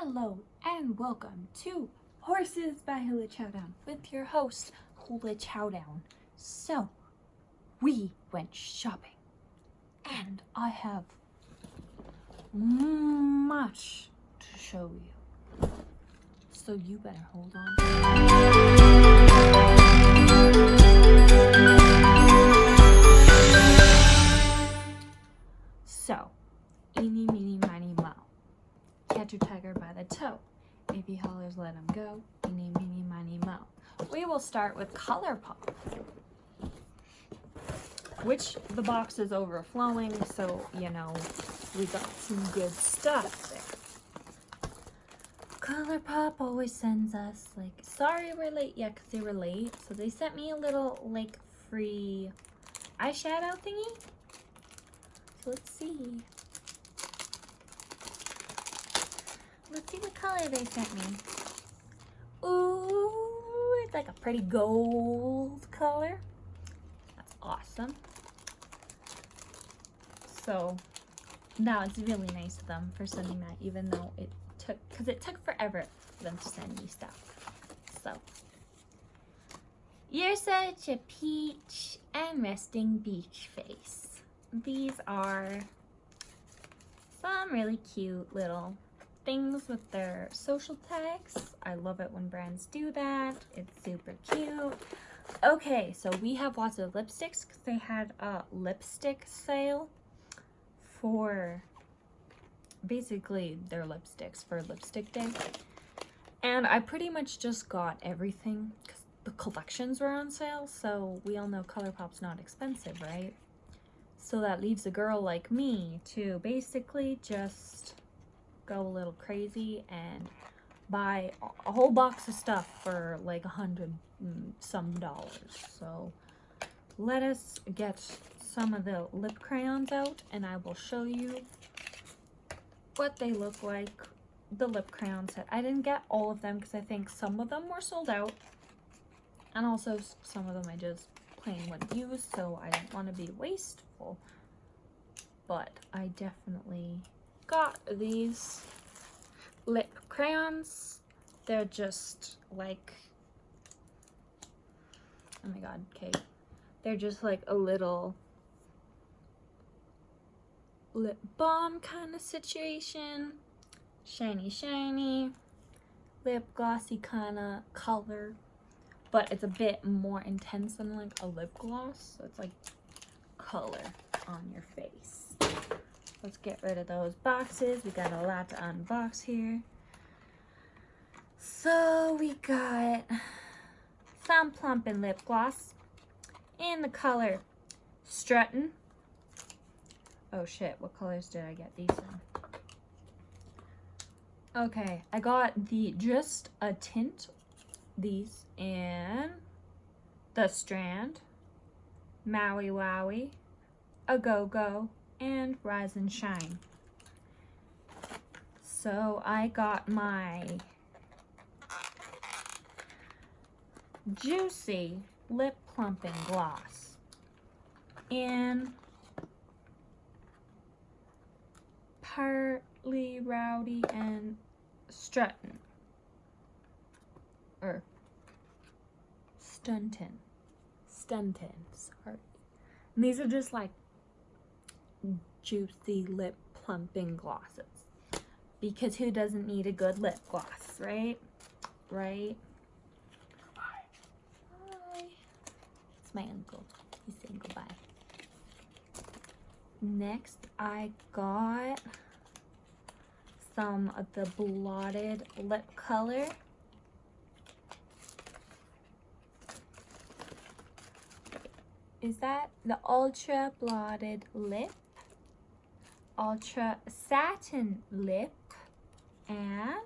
Hello and welcome to Horses by Hula Chowdown with your host Hula Chowdown. So, we went shopping and I have much to show you. So you better hold on. So, eeny, meeny. Catch tiger by the toe. If he hollers, let him go. Eeny, meeny, miny, mo. We will start with ColourPop. Which the box is overflowing, so, you know, we got some good stuff there. ColourPop always sends us, like, sorry we're late. Yeah, because they were late. So they sent me a little, like, free eyeshadow thingy. So let's see. Let's see what color they sent me. Ooh, it's like a pretty gold color. That's awesome. So now it's really nice of them for sending that, even though it took, because it took forever for them to send me stuff. So, you're such a peach and resting beach face. These are some really cute little things with their social tags. I love it when brands do that. It's super cute. Okay, so we have lots of lipsticks because they had a lipstick sale for basically their lipsticks for lipstick day. And I pretty much just got everything because the collections were on sale. So we all know ColourPop's not expensive, right? So that leaves a girl like me to basically just go a little crazy and buy a whole box of stuff for like a hundred some dollars. So let us get some of the lip crayons out and I will show you what they look like. The lip crayon set. I didn't get all of them because I think some of them were sold out. And also some of them I just plain wouldn't use so I didn't want to be wasteful. But I definitely got these lip crayons. They're just like, oh my god, okay. They're just like a little lip balm kind of situation. Shiny, shiny, lip glossy kind of color. But it's a bit more intense than like a lip gloss. So it's like color on your face. Let's get rid of those boxes. We got a lot to unbox here. So we got some plumping lip gloss in the color Strutting. Oh shit, what colors did I get these in? Okay, I got the just a tint, these and the Strand, Maui Wowie, a Go-Go, and Rise and Shine. So I got my Juicy Lip Plumping Gloss in Partly Rowdy and Strutton. Or Stunton. Stunton, sorry. And these are just like juicy lip plumping glosses. Because who doesn't need a good lip gloss, right? Right? Bye. It's my uncle. He's saying goodbye. Next, I got some of the blotted lip color. Is that the Ultra Blotted Lip? Ultra Satin Lip and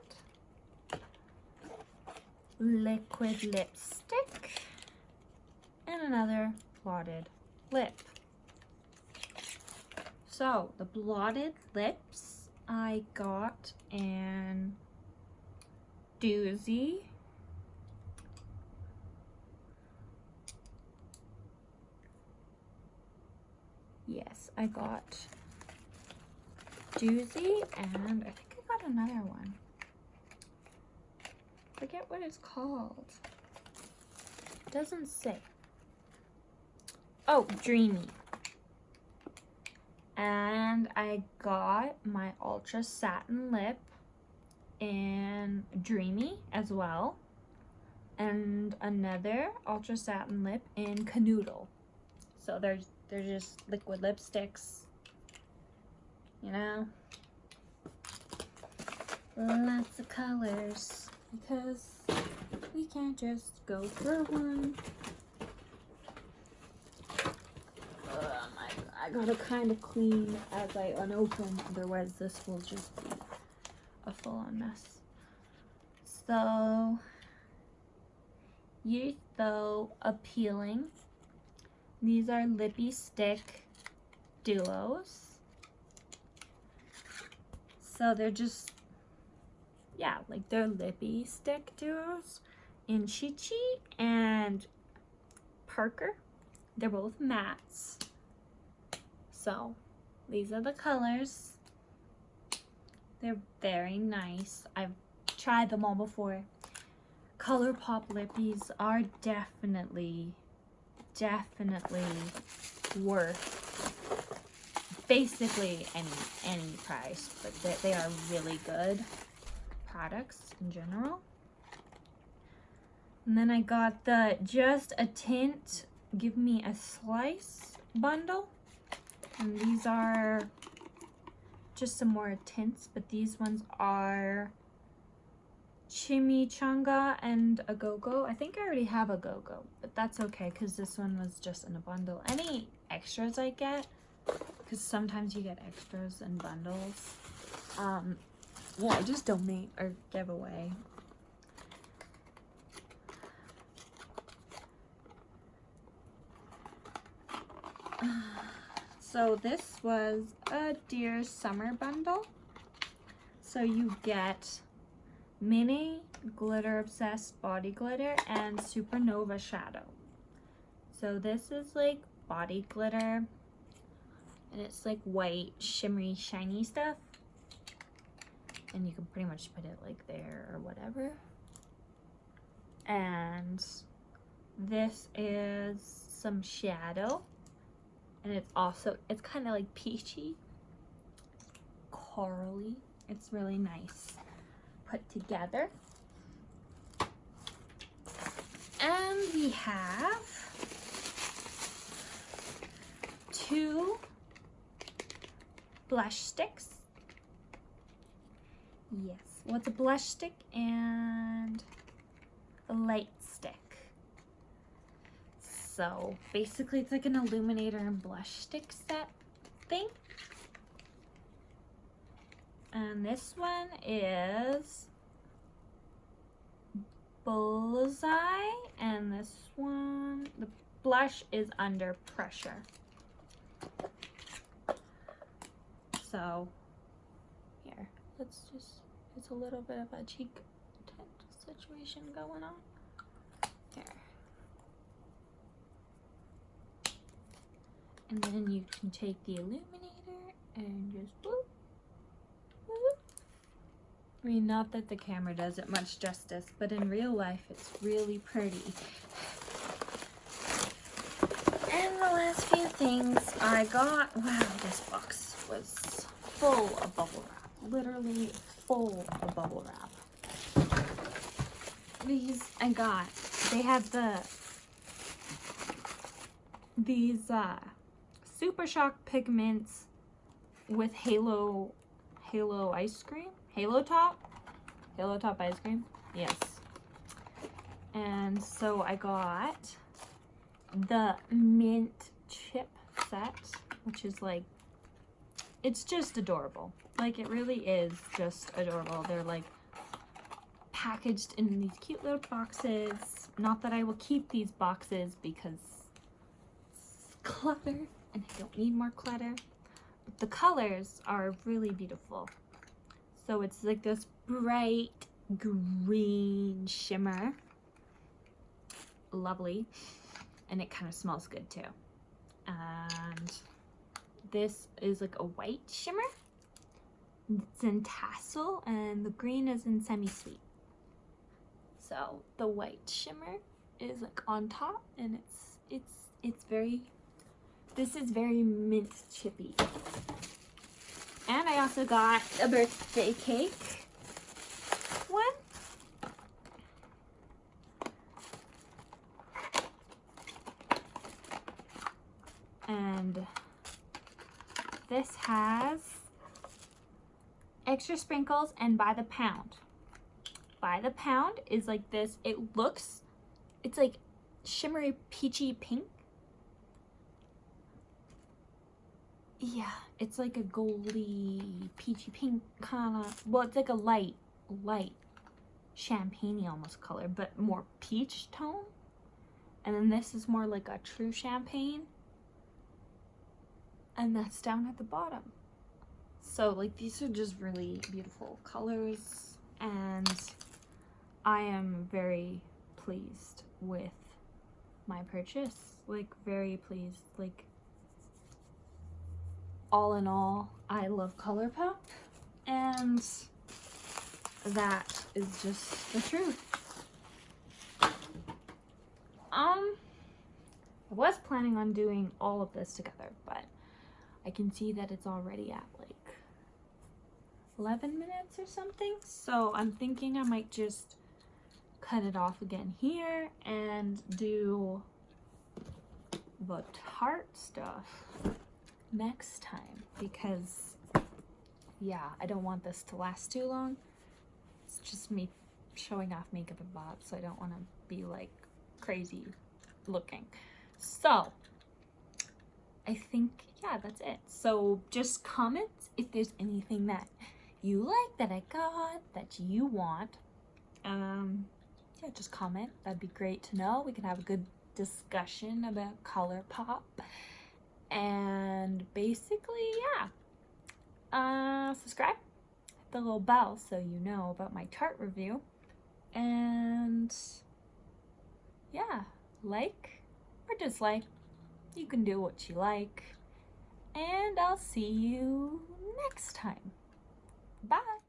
liquid lipstick and another blotted lip. So the blotted lips I got in Doozy. Yes, I got doozy and I think I got another one. forget what it's called. It doesn't say. Oh, Dreamy. And I got my Ultra Satin Lip in Dreamy as well. And another Ultra Satin Lip in Canoodle. So there's they're just liquid lipsticks. You know? Lots of colors. Because we can't just go for one. Um, I gotta kind of clean as I unopen, otherwise this will just be a full-on mess. So, you're so appealing. These are lippy stick duos. So they're just, yeah, like they're lippy stick duos in Chi Chi and Parker. They're both mattes. So these are the colors. They're very nice. I've tried them all before. ColourPop lippies are definitely, definitely worth basically any any price, but they, they are really good products in general. And then I got the Just a Tint Give Me a Slice bundle. And these are just some more tints, but these ones are Chimichanga and a Go-Go. I think I already have a Go-Go, but that's okay because this one was just in a bundle. Any extras I get, because sometimes you get extras and bundles, um, yeah, just donate or give away. So this was a Dear Summer bundle. So you get mini glitter obsessed body glitter and supernova shadow. So this is like body glitter and it's like white shimmery shiny stuff. And you can pretty much put it like there or whatever. And this is some shadow. And it's also it's kind of like peachy. Corally. It's really nice put together. And we have two blush sticks yes what's a blush stick and a light stick. so basically it's like an illuminator and blush stick set thing. And this one is Bullseye and this one, the blush is Under Pressure. So here, let's just, it's a little bit of a cheek tint situation going on. Here. And then you can take the illuminator and just boop. I mean, not that the camera does it much justice, but in real life, it's really pretty. And the last few things I got, wow, this full of bubble wrap. Literally full of bubble wrap. These I got, they have the, these, uh, Super Shock Pigments with Halo, Halo ice cream? Halo Top? Halo Top ice cream? Yes. And so I got the mint chip set, which is like, it's just adorable. Like it really is just adorable. They're like packaged in these cute little boxes. Not that I will keep these boxes because clutter and I don't need more clutter. But the colors are really beautiful. So it's like this bright green shimmer. Lovely. And it kind of smells good too. And this is like a white shimmer. It's in tassel and the green is in semi-sweet. So the white shimmer is like on top and it's it's it's very this is very mint chippy. And I also got a birthday cake one. And this has extra sprinkles and by the pound. By the pound is like this. It looks, it's like shimmery peachy pink. Yeah, it's like a goldy peachy pink kind of, well, it's like a light, light champagne almost color, but more peach tone. And then this is more like a true champagne. And that's down at the bottom. So like these are just really beautiful colors and I am very pleased with my purchase. Like very pleased. Like all in all, I love ColourPop and that is just the truth. Um, I was planning on doing all of this together, but I can see that it's already at like 11 minutes or something. So I'm thinking I might just cut it off again here and do the Tarte stuff next time because yeah, I don't want this to last too long. It's just me showing off makeup and bob, so I don't want to be like crazy looking. So I think, yeah, that's it. So just comment if there's anything that you like that I got that you want. Um, yeah, just comment. That'd be great to know. We can have a good discussion about ColourPop. And basically, yeah. Uh, subscribe. Hit the little bell so you know about my Tarte review. And yeah, like or dislike. You can do what you like. And I'll see you next time. Bye.